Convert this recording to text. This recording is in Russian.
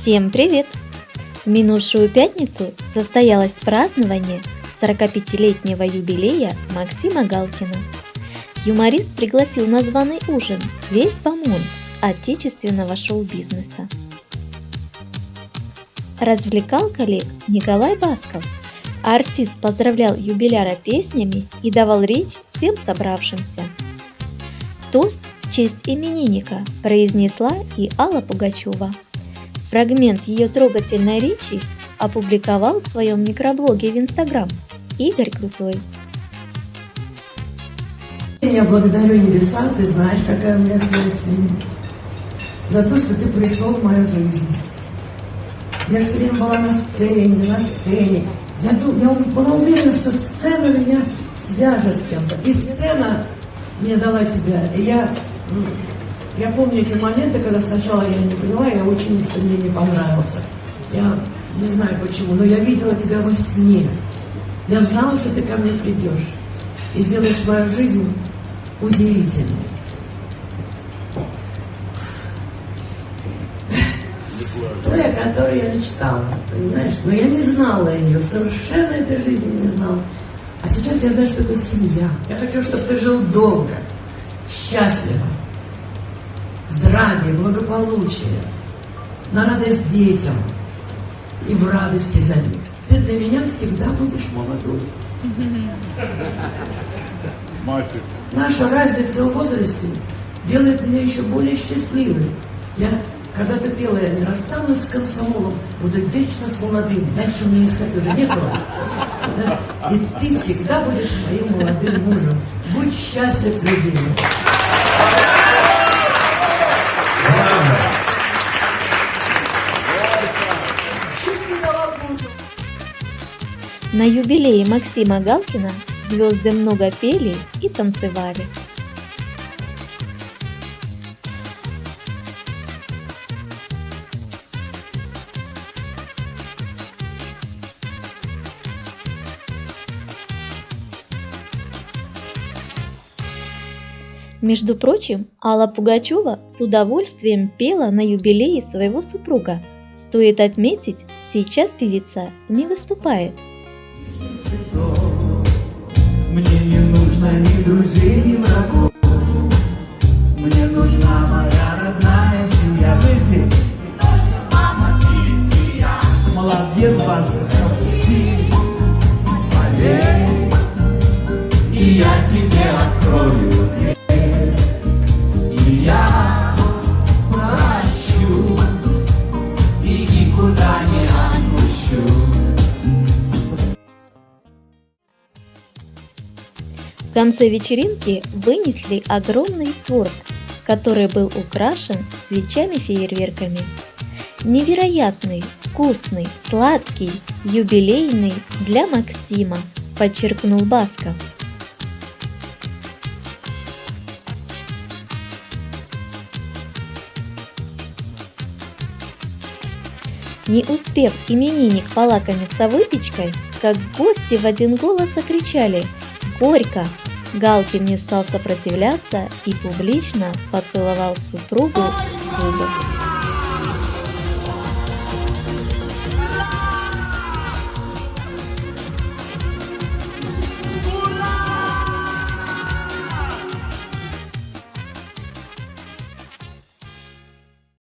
Всем привет! В минувшую пятницу состоялось празднование 45-летнего юбилея Максима Галкина. Юморист пригласил на званый ужин весь бомонд отечественного шоу-бизнеса. Развлекал коллег Николай Басков, артист поздравлял юбиляра песнями и давал речь всем собравшимся. Тост в честь именинника произнесла и Алла Пугачева. Фрагмент ее трогательной речи опубликовал в своем микроблоге в Инстаграм Игорь Крутой. Я благодарю небеса, ты знаешь, какая у меня связь с ними, за то, что ты пришел в мою жизнь. Я все время была на сцене, на сцене. Я, я была уверена, что сцена меня свяжет с кем-то. И сцена мне дала тебя. И я я помню эти моменты, когда сначала я не поняла, я очень мне не понравился. Я не знаю почему, но я видела тебя во сне. Я знала, что ты ко мне придешь и сделаешь мою жизнь удивительной. Той, о которой я мечтала, понимаешь? Но я не знала ее, совершенно этой жизни не знала. А сейчас я знаю, что это семья. Я хочу, чтобы ты жил долго, счастливо, здравие, благополучие, на радость детям и в радости за них. Ты для меня всегда будешь молодой. Наша разница в возрасте делает меня еще более счастливой. Я когда-то пела, я не расстанусь с комсомолом, буду вечно с молодым. Дальше мне искать уже некого. И ты всегда будешь моим молодым мужем. Будь счастлив, любимый. На юбилее Максима Галкина звезды много пели и танцевали. Между прочим, Алла Пугачева с удовольствием пела на юбилее своего супруга. Стоит отметить, сейчас певица не выступает – мне не нужно ни друзей, ни врагов. Мне нужна моя родная семья. Я. Молодец, Баска. В конце вечеринки вынесли огромный торт, который был украшен свечами-фейерверками. Невероятный, вкусный, сладкий, юбилейный для Максима, подчеркнул Басков. Не успев именинник полакомиться выпечкой, как гости в один голос окричали «Горько!». Галкин не стал сопротивляться и публично поцеловал супругу в губы.